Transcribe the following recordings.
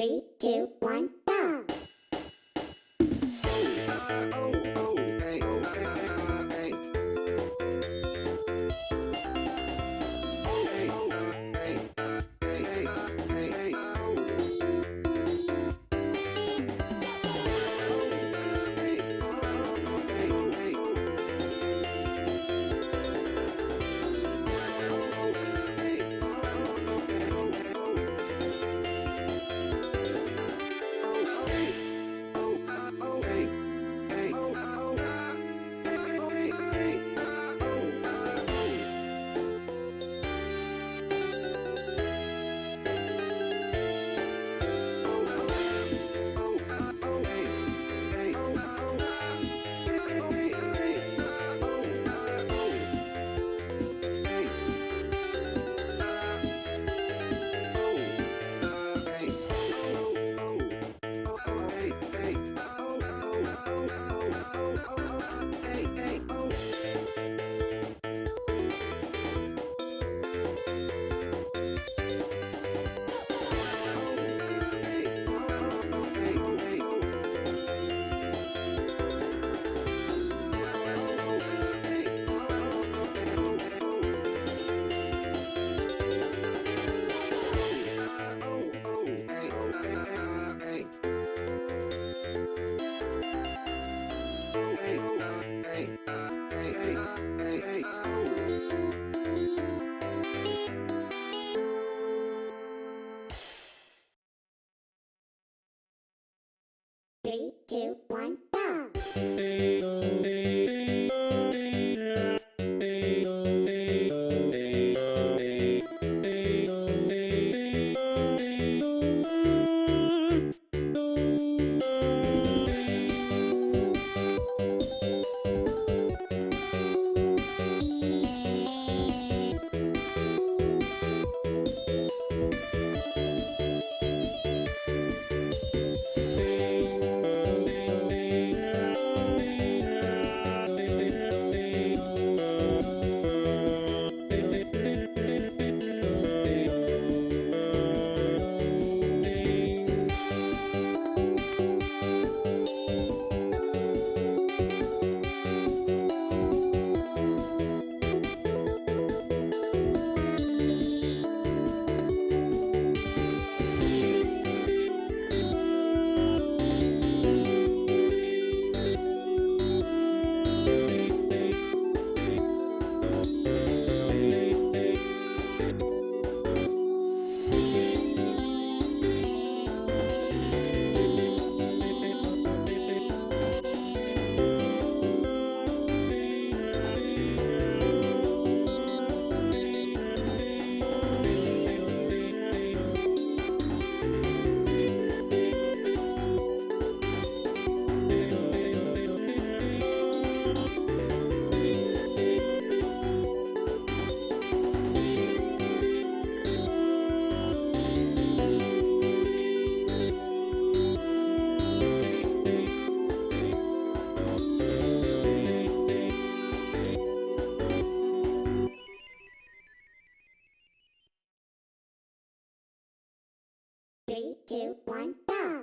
Three, two, one. Three, two, one, go! Three, two, one, go!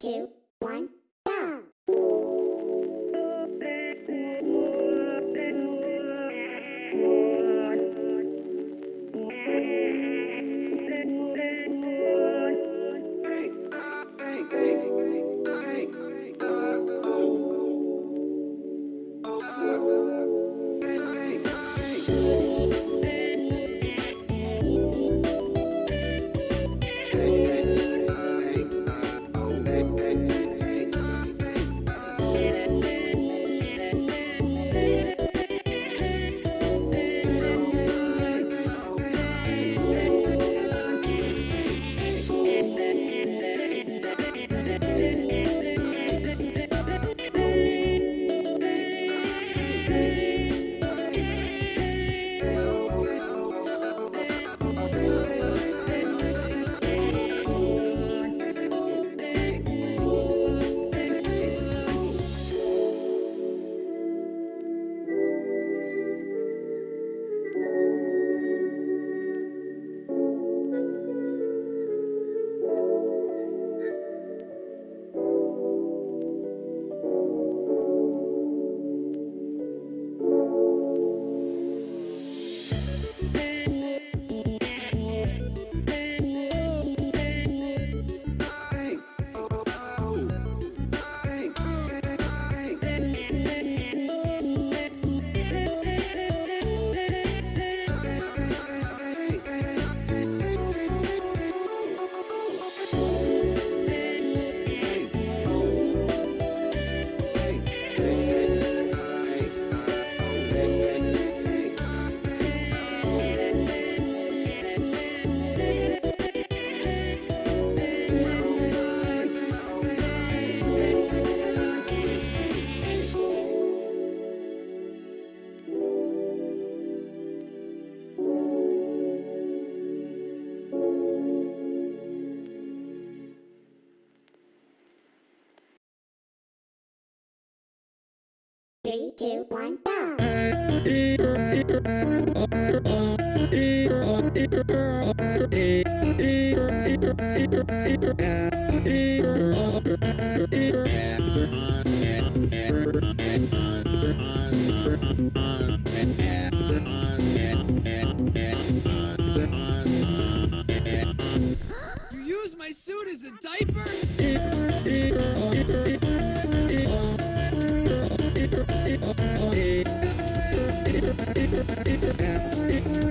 Two, one, Three, two, one, go. You use my suit as a diaper? Thank you.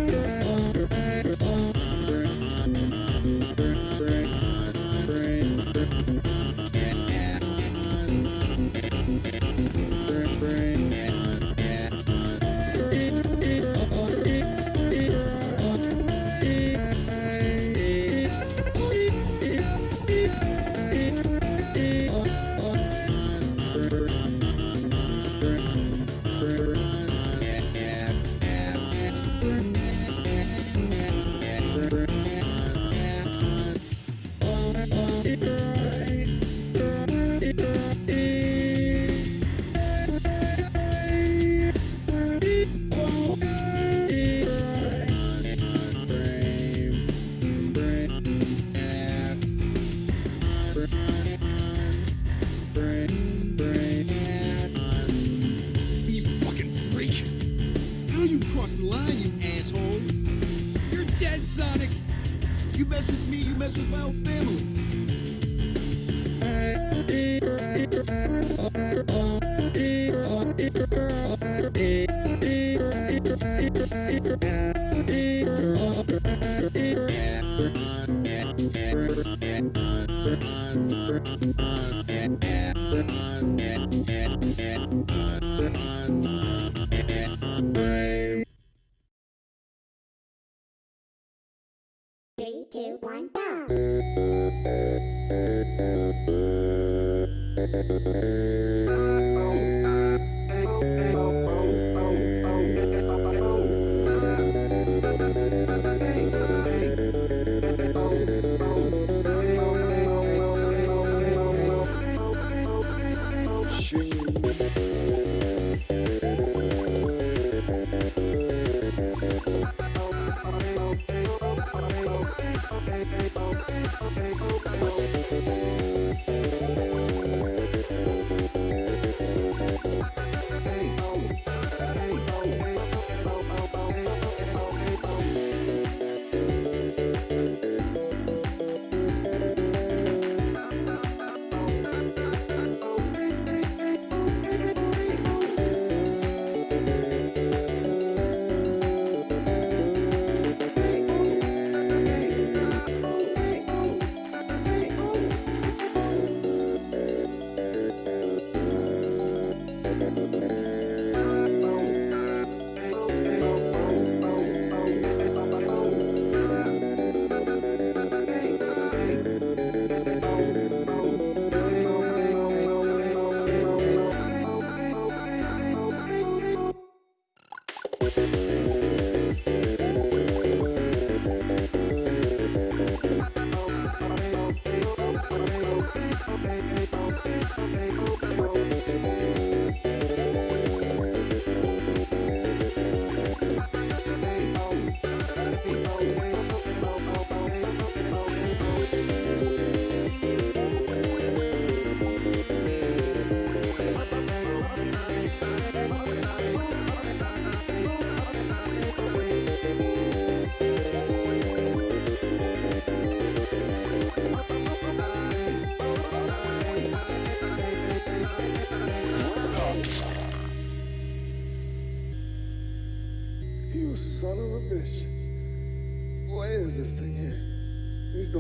Three,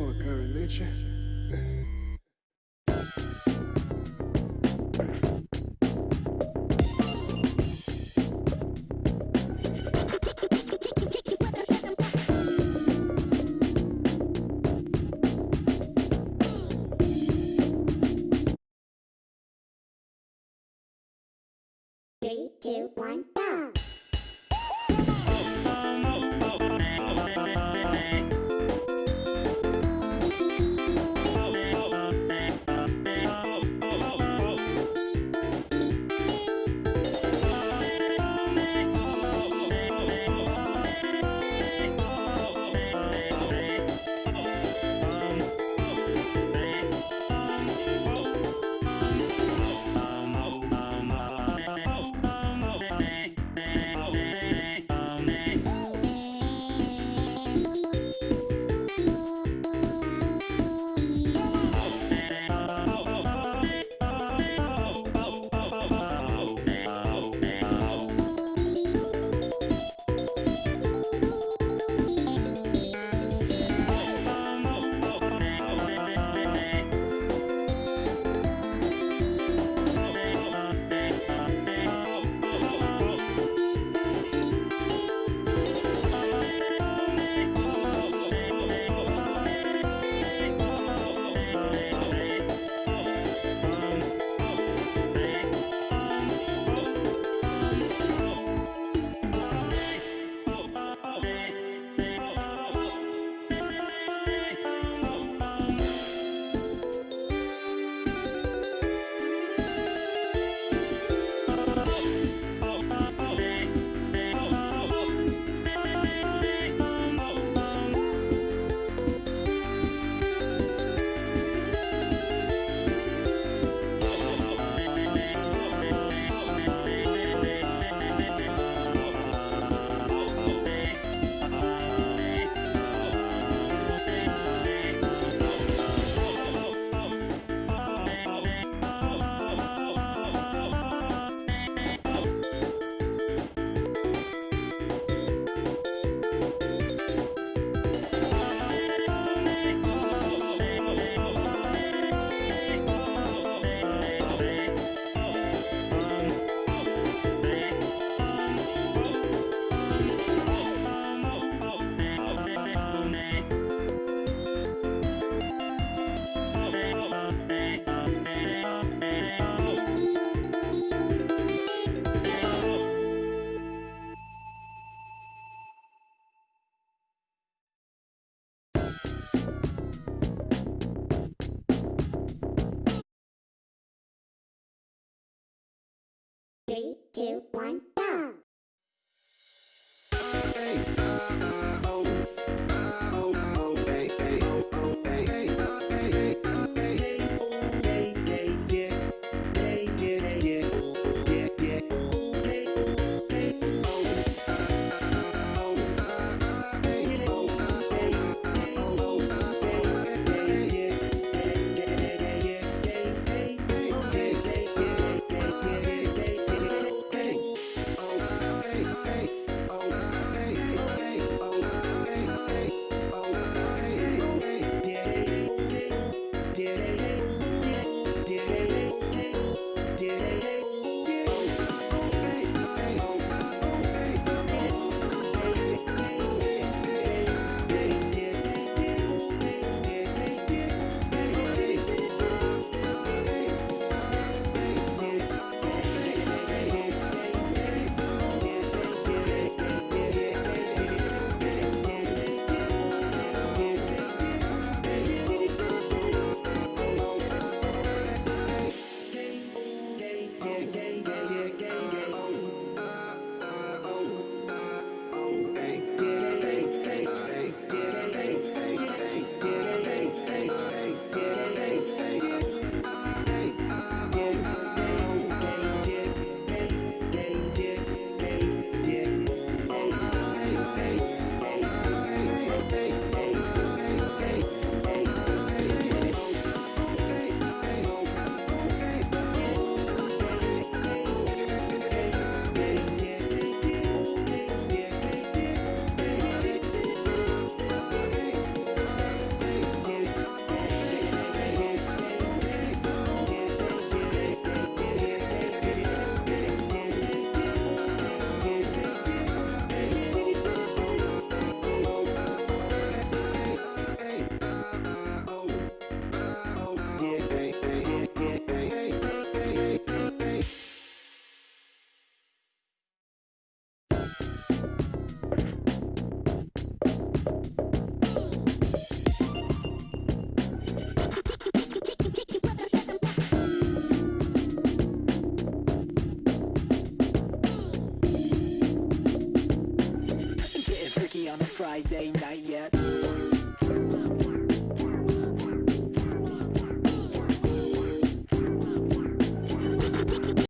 occur in nature. Three, two, one,